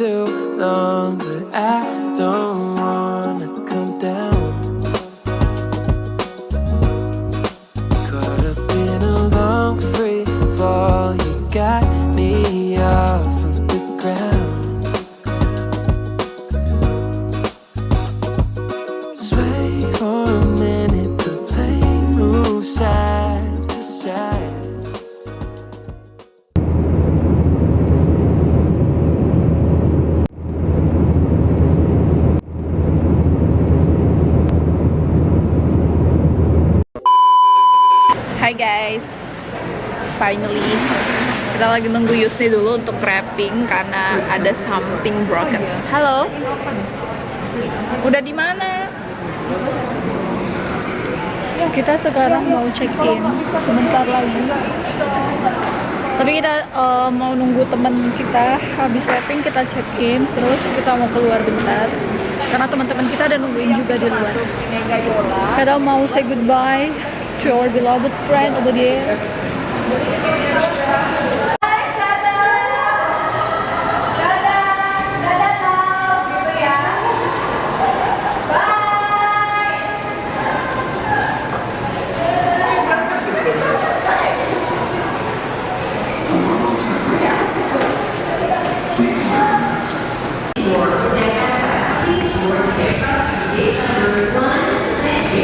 too long, but I don't kita lagi nunggu Yusni dulu untuk wrapping karena ada something broken. Halo, udah di mana? Kita sekarang mau check in sebentar lagi. Tapi kita eh, mau nunggu temen kita habis wrapping kita check in, terus kita mau keluar bentar karena teman-teman kita ada nungguin juga di luar. Kita mau say goodbye to our beloved friend over there.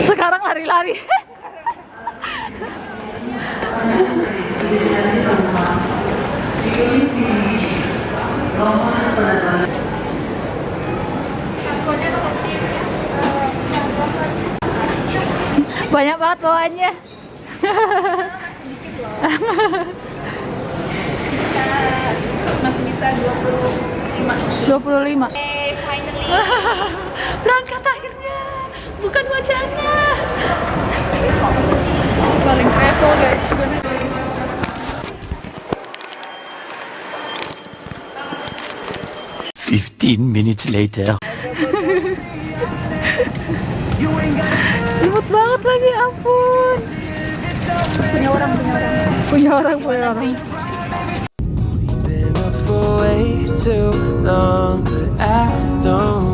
Sekarang lari-lari. Banyak banget bawaannya. masih bisa 25 25. Hey, finally Berangkat akhirnya. Bukan wajahnya. Si paling travel guys sebenarnya. Fifteen minutes later. Punya orang, punya orang. Punya orang, punya orang. Been up for way too long, but I don't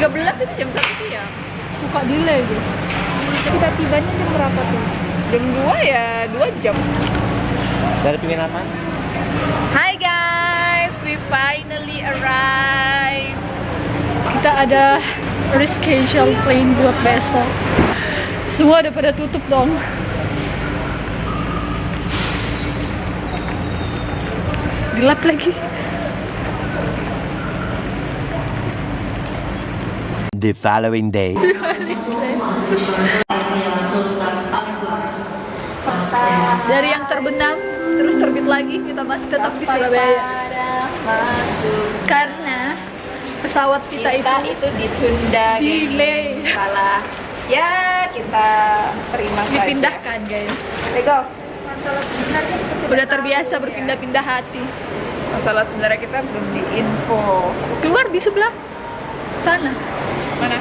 13 itu jam 1 siang Suka delay gitu. kita tibanya jam berapa tuh? jam 2 ya 2 jam Dari penginapan? Hi guys, we finally arrived Kita ada reschedule plane buat besok. Semua udah pada tutup dong. Gelap lagi. The following day. Dari yang terbenam terus terbit lagi kita masih tetap di Surabaya. Karena pesawat kita, kita itu itu ditunda delay. salah ya kita terima saja dipindahkan guys. Lego Udah terbiasa berpindah-pindah hati. masalah sebenarnya kita belum diinfo Keluar di sebelah sana mana?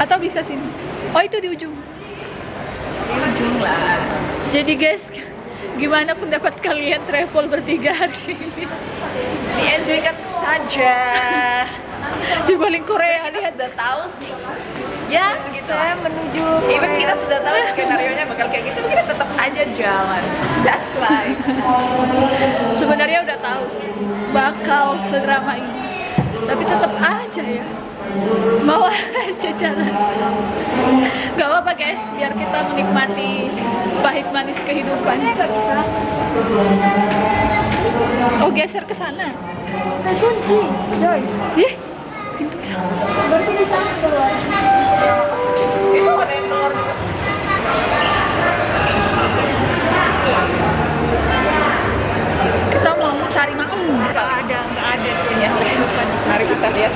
Atau bisa sini. Oh itu di ujung. di ujung lah. Jadi guys, gimana pendapat kalian travel bertiga hari ini? di-enjoykan saja. Paling Korea kita lihat. sudah tahu sih. Ya begitu saya menuju even kita sudah tahu skenario nya bakal kayak gitu kita tetap aja jalan. That's life sebenarnya udah tahu sih bakal sedrama ini tapi tetap aja ya. Mau aja jalan. Gak apa-apa guys. Biar kita menikmati pahit manis kehidupan. Oh geser ke sana. Kunci ih pintunya itu ada yang keluar kita mau cari maung nggak ada nggak ada punya kehidupan mari kita lihat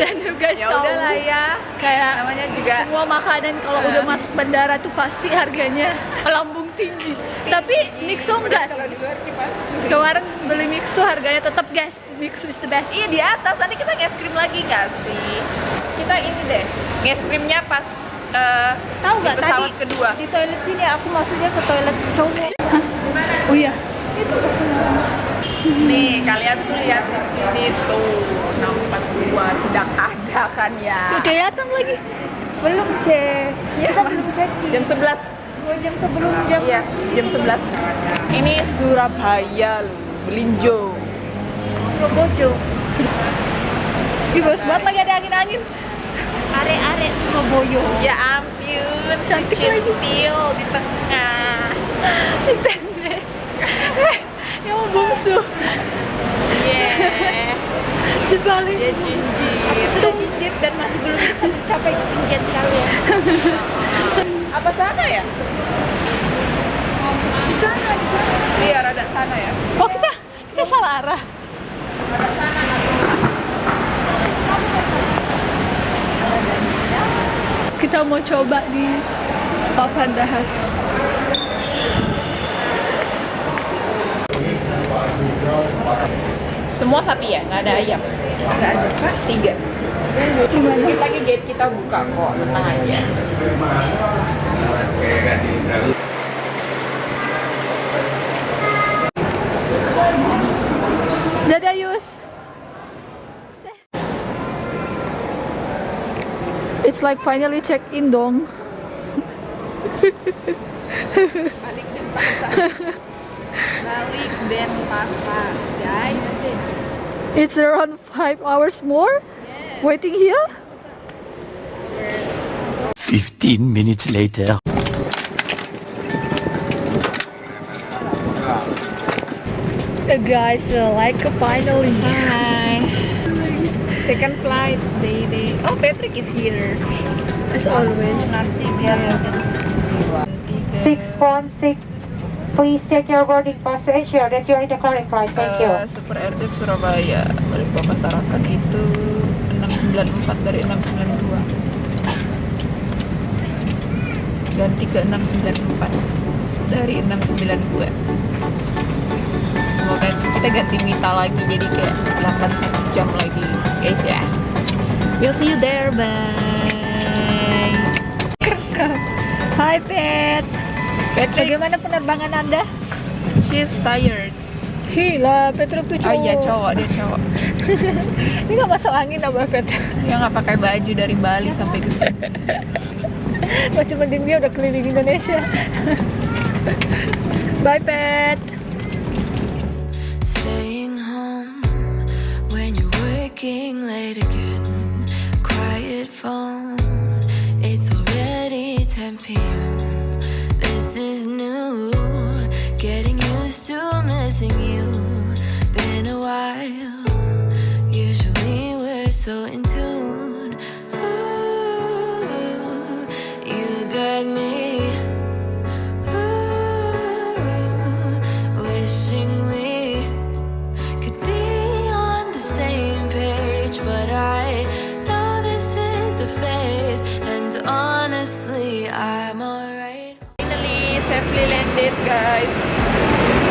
dan you guys ya tahu udahlah ya kayak namanya juga makanan kalau udah masuk bandara tuh pasti harganya melambung tinggi. Tapi Mixo enggak sih. kemarin beli Mixo harganya tetap guys. Mixo is the best. Iya di atas. Nanti kita nge krim lagi nggak sih? Kita ini deh nge krimnya pas eh, tahu nggak? pesawat tadi kedua. di toilet sini aku maksudnya ke toilet cowok. Oh iya. Nih kalian tuh lihat di sini tuh 642 tidak ada kan ya? Tuh, kelihatan lagi belum cek Iya, kita belum cek jam 11 dua jam sebelum jam Iya, jam 11. Ini Surabaya loh, Belinjo. Surabaya. Ih, bos banget lagi ada angin-angin. Are-are Surabaya. Ya ampun, Cantik lagi. di tengah. si pendek Eh, yang mau bungsu. Yeah, di balik dia jinjit. sudah jinjit dan masih belum bisa mencapai ketinggian kalian Apa sana ya? di sana di sana Iya, rada sana ya. oh kita kita salah arah kita mau coba di papan dahar Semua sapi ya, nggak ada ayam. Nggak ada. Tiga. Sedikit lagi gate kita buka kok, tenang aja. It's like finally check in dong Balik dan pasar. Balik dan pasar, guys. It's around 5 hours more waiting here 15 minutes later. Uh, guys uh, like finally Hi. Second flight, baby. Oh, Patrick is here. as always guys. 616. Please check your boarding pass to ensure that you're in the correct flight. Thank you. Eh, Super Airdex Surabaya Balikpapan Tarakan itu 694 dari 692 ganti ke 694 dari 692 semoga kita ganti mita lagi jadi kayak 81 jam lagi guys ya. We'll see you there bye. Hi Pet. Patrick. Bagaimana penerbangan anda? She's tired. Gila Petruk tuh oh cowok iya cowok. dia cowok. Ini gak masuk angin apa Pet? Dia nggak pakai baju dari Bali sampai ke sini. Masih mending dia udah keliling Indonesia. Bye Pet Staying home when you're working late again. Quiet phone, it's already 10 p.m. This is new, getting used to missing you. Been a while, I'm alright. finally safely landed guys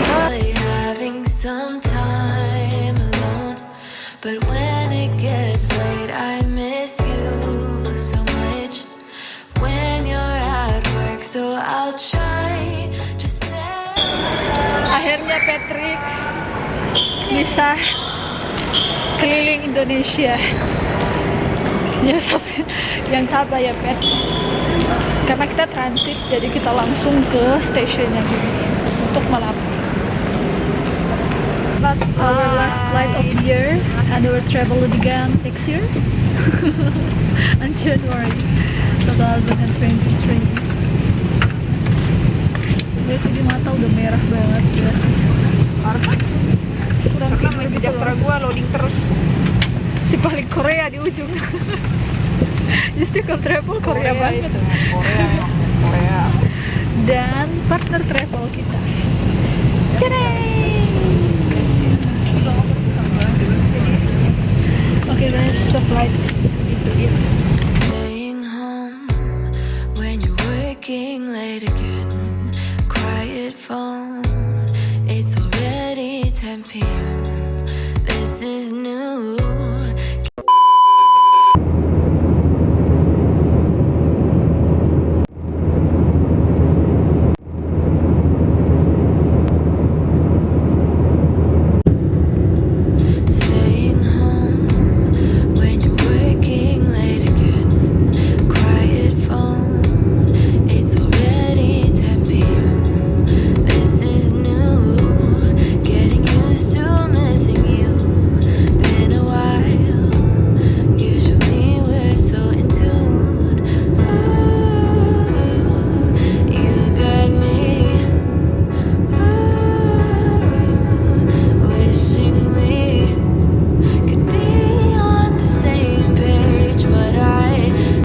Probably having some time alone, but when it gets late, I miss you so much. When you're at work, so I'll try to stay. akhirnya Patrick bisa keliling Indonesia sampai yang sabar ya pet karena kita transit jadi kita langsung ke stasiunnya gini untuk Malabar last our last flight of the year and we'll travel again next year on January 2023 Guys, di mata udah merah banget ya. Karena Kurang tidur gitu sejahtera loading terus. Si paling Korea di ujung. Istiqlal Travel Korea, banget. itu. Korea, Korea. Dan partner travel kita. Cereng. Oke guys, so flight.